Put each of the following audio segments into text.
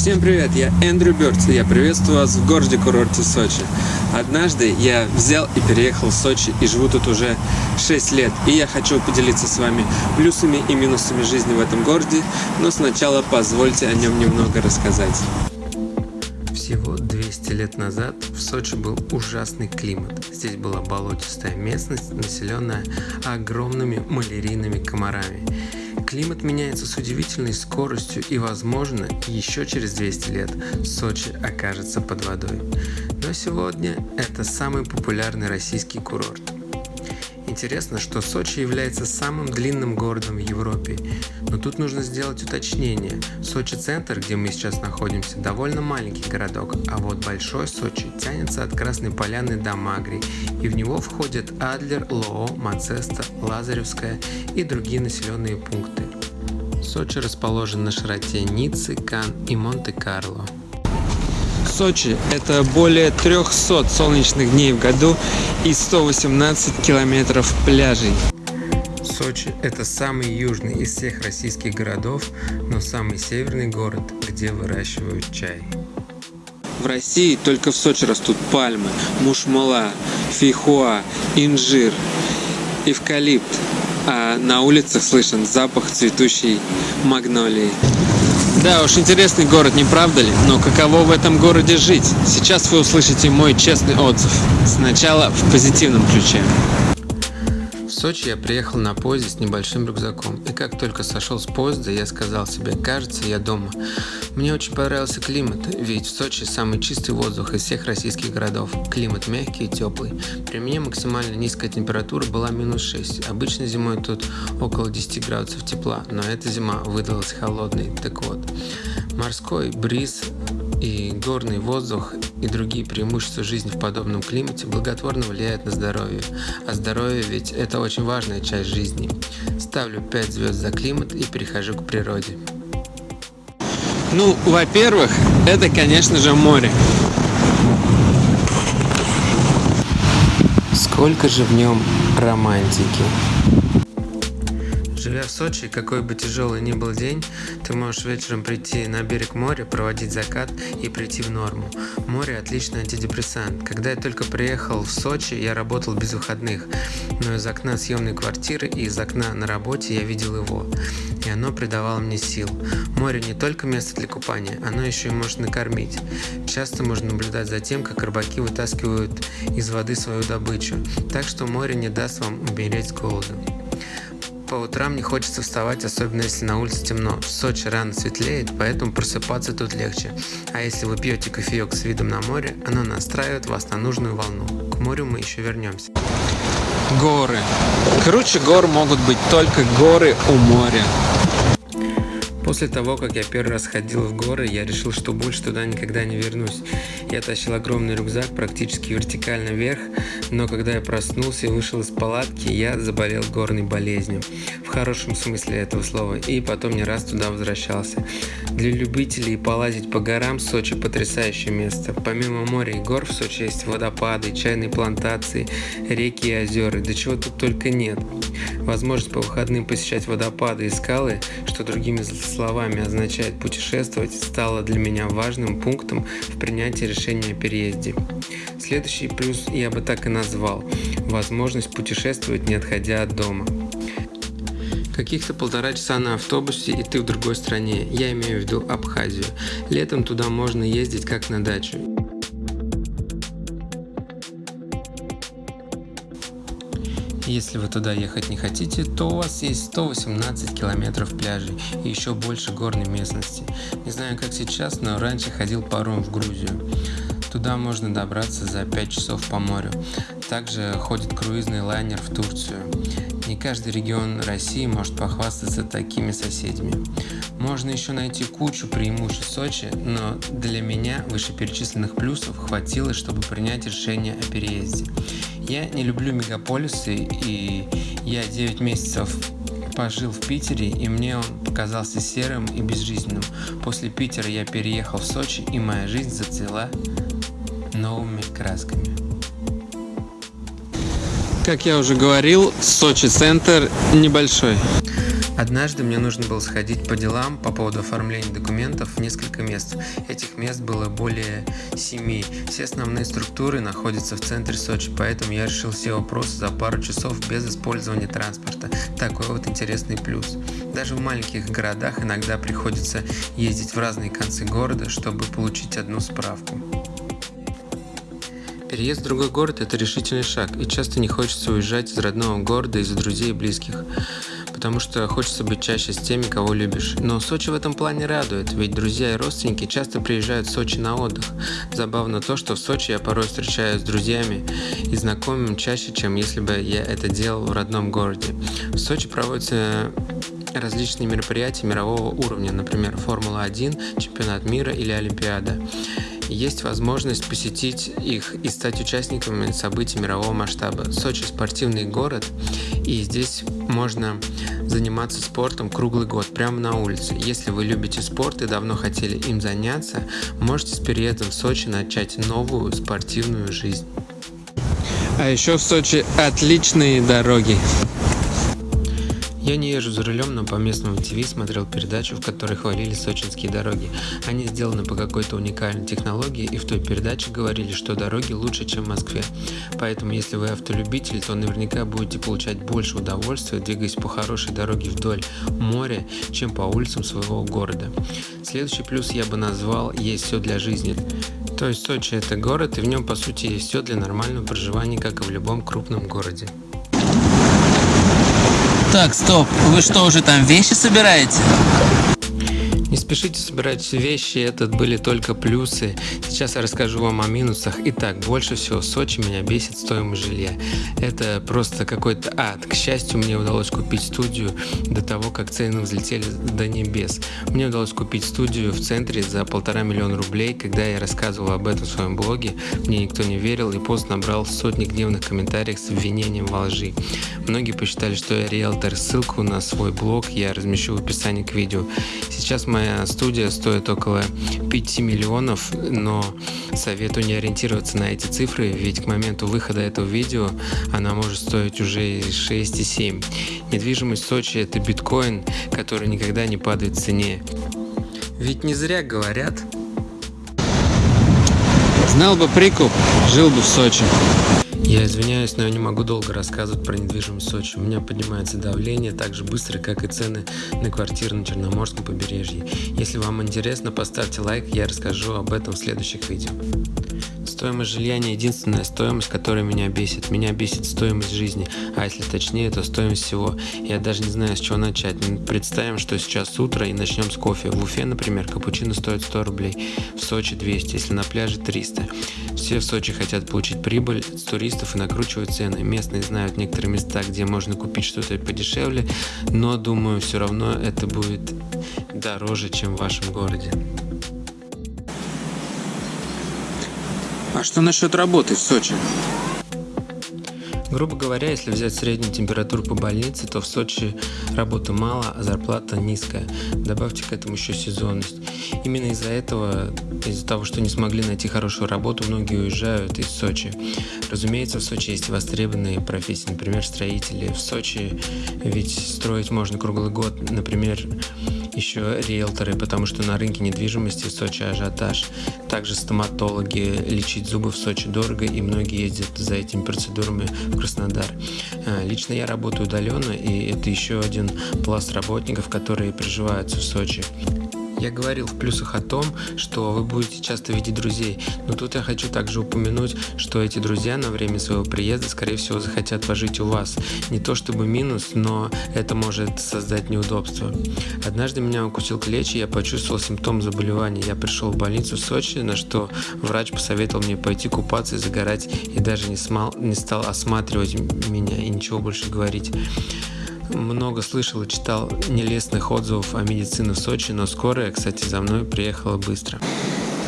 Всем привет, я Эндрю Бёрдс, и я приветствую вас в городе-курорте Сочи. Однажды я взял и переехал в Сочи и живу тут уже 6 лет, и я хочу поделиться с вами плюсами и минусами жизни в этом городе, но сначала позвольте о нем немного рассказать. Всего 200 лет назад в Сочи был ужасный климат. Здесь была болотистая местность, населенная огромными малярийными комарами. Климат меняется с удивительной скоростью и, возможно, еще через 200 лет Сочи окажется под водой. Но сегодня это самый популярный российский курорт. Интересно, что Сочи является самым длинным городом в Европе, но тут нужно сделать уточнение. Сочи-центр, где мы сейчас находимся, довольно маленький городок, а вот Большой Сочи тянется от Красной Поляны до Магри, и в него входят Адлер, Лоо, Мацеста, Лазаревская и другие населенные пункты. Сочи расположен на широте Ниццы, Кан и Монте-Карло. Сочи – это более 300 солнечных дней в году и 118 километров пляжей. Сочи – это самый южный из всех российских городов, но самый северный город, где выращивают чай. В России только в Сочи растут пальмы, мушмула, фейхоа, инжир, эвкалипт, а на улицах слышен запах цветущей магнолии. Да уж, интересный город, не правда ли? Но каково в этом городе жить? Сейчас вы услышите мой честный отзыв. Сначала в позитивном ключе. Сочи я приехал на поезде с небольшим рюкзаком, и как только сошел с поезда, я сказал себе, кажется, я дома. Мне очень понравился климат, ведь в Сочи самый чистый воздух из всех российских городов. Климат мягкий и теплый. При мне максимально низкая температура была минус 6. Обычно зимой тут около 10 градусов тепла, но эта зима выдалась холодной. Так вот, морской бриз и горный воздух и другие преимущества жизни в подобном климате благотворно влияют на здоровье. А здоровье ведь это очень важная часть жизни. Ставлю 5 звезд за климат и перехожу к природе. Ну, во-первых, это, конечно же, море. Сколько же в нем романтики. Живя в Сочи, какой бы тяжелый ни был день, ты можешь вечером прийти на берег моря, проводить закат и прийти в норму. Море – отличный антидепрессант. Когда я только приехал в Сочи, я работал без выходных, но из окна съемной квартиры и из окна на работе я видел его, и оно придавало мне сил. Море не только место для купания, оно еще и может накормить. Часто можно наблюдать за тем, как рыбаки вытаскивают из воды свою добычу, так что море не даст вам умереть с голоду. По утрам не хочется вставать, особенно если на улице темно. В Сочи рано светлеет, поэтому просыпаться тут легче. А если вы пьете кофеек с видом на море, оно настраивает вас на нужную волну. К морю мы еще вернемся. Горы. Круче гор могут быть только горы у моря. После того, как я первый раз ходил в горы, я решил, что больше туда никогда не вернусь. Я тащил огромный рюкзак практически вертикально вверх, но когда я проснулся и вышел из палатки, я заболел горной болезнью. В хорошем смысле этого слова. И потом не раз туда возвращался. Для любителей полазить по горам Сочи потрясающее место. Помимо моря и гор в Сочи есть водопады, чайные плантации, реки и озера. Да чего тут только нет. Возможность по выходным посещать водопады и скалы, что другими словами означает путешествовать, стало для меня важным пунктом в принятии решения о переезде. Следующий плюс я бы так и назвал – возможность путешествовать, не отходя от дома. Каких-то полтора часа на автобусе и ты в другой стране, я имею в виду Абхазию. Летом туда можно ездить как на дачу. Если вы туда ехать не хотите, то у вас есть 118 километров пляжей и еще больше горной местности. Не знаю как сейчас, но раньше ходил паром в Грузию. Туда можно добраться за 5 часов по морю. Также ходит круизный лайнер в Турцию. Не каждый регион России может похвастаться такими соседями. Можно еще найти кучу преимуществ Сочи, но для меня вышеперечисленных плюсов хватило, чтобы принять решение о переезде. Я не люблю мегаполисы, и я 9 месяцев пожил в Питере, и мне он показался серым и безжизненным. После Питера я переехал в Сочи, и моя жизнь зацвела новыми красками. Как я уже говорил, Сочи центр небольшой. Однажды мне нужно было сходить по делам по поводу оформления документов в несколько мест. Этих мест было более семи. Все основные структуры находятся в центре Сочи, поэтому я решил все вопросы за пару часов без использования транспорта. Такой вот интересный плюс. Даже в маленьких городах иногда приходится ездить в разные концы города, чтобы получить одну справку. Переезд в другой город – это решительный шаг, и часто не хочется уезжать из родного города из-за друзей и близких потому что хочется быть чаще с теми, кого любишь. Но Сочи в этом плане радует, ведь друзья и родственники часто приезжают в Сочи на отдых. Забавно то, что в Сочи я порой встречаюсь с друзьями и знакомыми чаще, чем если бы я это делал в родном городе. В Сочи проводятся различные мероприятия мирового уровня, например, Формула-1, Чемпионат мира или Олимпиада есть возможность посетить их и стать участниками событий мирового масштаба. Сочи спортивный город, и здесь можно заниматься спортом круглый год, прямо на улице. Если вы любите спорт и давно хотели им заняться, можете с переездом в Сочи начать новую спортивную жизнь. А еще в Сочи отличные дороги. Я не езжу за рулем, но по местному ТВ смотрел передачу, в которой хвалили сочинские дороги. Они сделаны по какой-то уникальной технологии, и в той передаче говорили, что дороги лучше, чем в Москве. Поэтому, если вы автолюбитель, то наверняка будете получать больше удовольствия, двигаясь по хорошей дороге вдоль моря, чем по улицам своего города. Следующий плюс я бы назвал «Есть все для жизни». То есть Сочи это город, и в нем по сути есть все для нормального проживания, как и в любом крупном городе. Так, стоп, вы что, уже там вещи собираете? Не спешите собирать вещи, это были только плюсы. Сейчас я расскажу вам о минусах. Итак, больше всего в Сочи меня бесит стоимость жилья. Это просто какой-то ад. К счастью, мне удалось купить студию до того, как цены взлетели до небес. Мне удалось купить студию в центре за полтора миллиона рублей. Когда я рассказывал об этом в своем блоге, мне никто не верил и пост набрал сотни гневных комментариев с обвинением во лжи. Многие посчитали, что я риэлтор. Ссылку на свой блог я размещу в описании к видео. Сейчас моя моя студия стоит около 5 миллионов, но советую не ориентироваться на эти цифры, ведь к моменту выхода этого видео она может стоить уже 6 и 7. Недвижимость Сочи это биткоин, который никогда не падает в цене. Ведь не зря говорят. Знал бы прикуп, жил бы в Сочи. Я извиняюсь, но я не могу долго рассказывать про недвижимость в Сочи. У меня поднимается давление так же быстро, как и цены на квартиры на Черноморском побережье. Если вам интересно, поставьте лайк, я расскажу об этом в следующих видео. Стоимость жилья не единственная стоимость, которая меня бесит. Меня бесит стоимость жизни, а если точнее, то стоимость всего. Я даже не знаю, с чего начать. Представим, что сейчас утро и начнем с кофе. В Уфе, например, капучино стоит 100 рублей, в Сочи 200, если на пляже 300. Все в Сочи хотят получить прибыль с туристов и накручивают цены. Местные знают некоторые места, где можно купить что-то подешевле, но думаю, все равно это будет дороже, чем в вашем городе. А что насчет работы в Сочи? Грубо говоря, если взять среднюю температуру по больнице, то в Сочи работы мало, а зарплата низкая. Добавьте к этому еще сезонность. Именно из-за этого, из-за того, что не смогли найти хорошую работу, многие уезжают из Сочи. Разумеется, в Сочи есть востребованные профессии, например, строители. В Сочи ведь строить можно круглый год, например, еще риэлторы, потому что на рынке недвижимости в Сочи ажиотаж. Также стоматологи, лечить зубы в Сочи дорого, и многие ездят за этими процедурами в Краснодар. А, лично я работаю удаленно, и это еще один пласт работников, которые проживают в Сочи. Я говорил в плюсах о том, что вы будете часто видеть друзей, но тут я хочу также упомянуть, что эти друзья на время своего приезда, скорее всего, захотят пожить у вас. Не то чтобы минус, но это может создать неудобства. Однажды меня укусил клещ, и я почувствовал симптом заболевания. Я пришел в больницу в Сочи, на что врач посоветовал мне пойти купаться и загорать, и даже не, смал, не стал осматривать меня и ничего больше говорить много слышал и читал нелестных отзывов о медицине в Сочи, но скорая, кстати, за мной приехала быстро.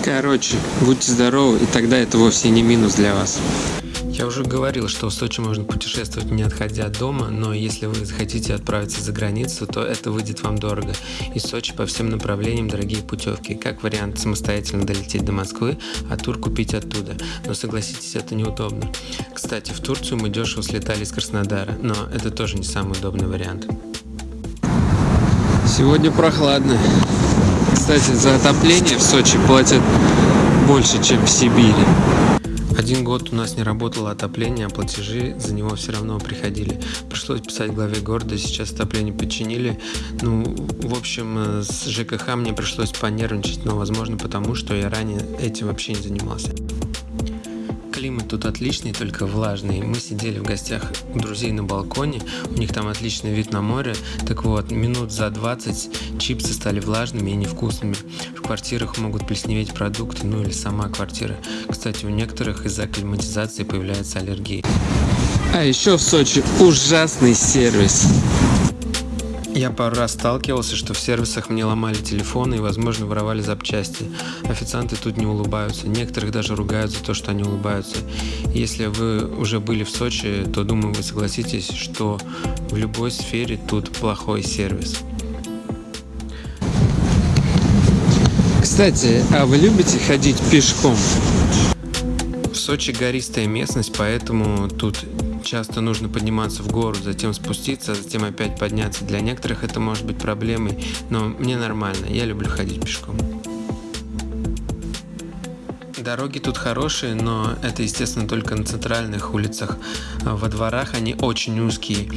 Короче, будьте здоровы, и тогда это вовсе не минус для вас. Я уже говорил, что в Сочи можно путешествовать не отходя от дома, но если вы захотите отправиться за границу, то это выйдет вам дорого. Из Сочи по всем направлениям дорогие путевки. Как вариант самостоятельно долететь до Москвы, а тур купить оттуда. Но согласитесь, это неудобно. Кстати, в Турцию мы дешево слетали из Краснодара, но это тоже не самый удобный вариант. Сегодня прохладно. Кстати, за отопление в Сочи платят больше, чем в Сибири. Один год у нас не работало отопление, а платежи за него все равно приходили. Пришлось писать главе города, сейчас отопление починили. Ну, в общем, э, с ЖКХ мне пришлось понервничать, но, возможно, потому что я ранее этим вообще не занимался. Климат тут отличный, только влажный. Мы сидели в гостях у друзей на балконе, у них там отличный вид на море. Так вот, минут за 20 чипсы стали влажными и невкусными. В квартирах могут плесневеть продукты, ну или сама квартира. Кстати, у некоторых из-за климатизации появляются аллергии. А еще в Сочи ужасный сервис. Я пару раз сталкивался, что в сервисах мне ломали телефоны и, возможно, воровали запчасти. Официанты тут не улыбаются. Некоторых даже ругают за то, что они улыбаются. Если вы уже были в Сочи, то, думаю, вы согласитесь, что в любой сфере тут плохой сервис. Кстати, а вы любите ходить пешком? В Сочи гористая местность, поэтому тут часто нужно подниматься в гору, затем спуститься, затем опять подняться. Для некоторых это может быть проблемой, но мне нормально, я люблю ходить пешком. Дороги тут хорошие, но это, естественно, только на центральных улицах. Во дворах они очень узкие.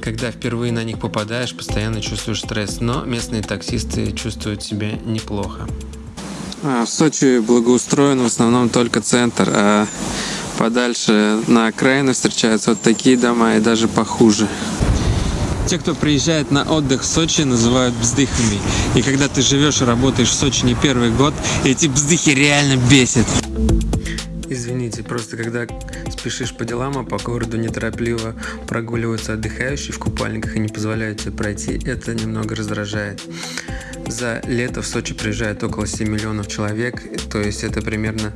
Когда впервые на них попадаешь, постоянно чувствуешь стресс, но местные таксисты чувствуют себя неплохо. А, в Сочи благоустроен в основном только центр, а подальше на окраину встречаются вот такие дома и даже похуже. Те, кто приезжает на отдых в Сочи, называют бздыхами. И когда ты живешь и работаешь в Сочи не первый год, эти бздыхи реально бесят. Извините, просто когда спешишь по делам, а по городу неторопливо прогуливаются отдыхающие в купальниках и не позволяют тебе пройти, это немного раздражает. За лето в Сочи приезжает около 7 миллионов человек, то есть это примерно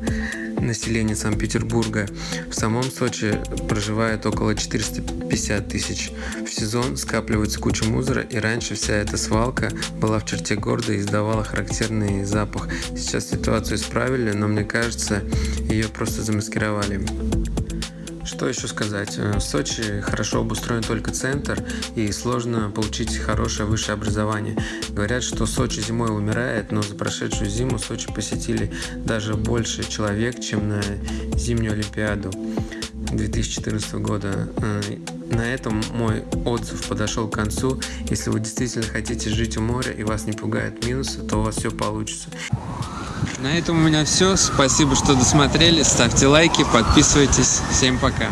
население Санкт-Петербурга. В самом Сочи проживает около 450 тысяч. В сезон скапливается куча мусора, и раньше вся эта свалка была в черте города и издавала характерный запах. Сейчас ситуацию исправили, но мне кажется, ее просто замаскировали. Что еще сказать? Э, в Сочи хорошо обустроен только центр и сложно получить хорошее высшее образование. Говорят, что Сочи зимой умирает, но за прошедшую зиму Сочи посетили даже больше человек, чем на зимнюю Олимпиаду 2014 года. Э, на этом мой отзыв подошел к концу. Если вы действительно хотите жить у моря и вас не пугают минусы, то у вас все получится. На этом у меня все. Спасибо, что досмотрели. Ставьте лайки, подписывайтесь. Всем пока.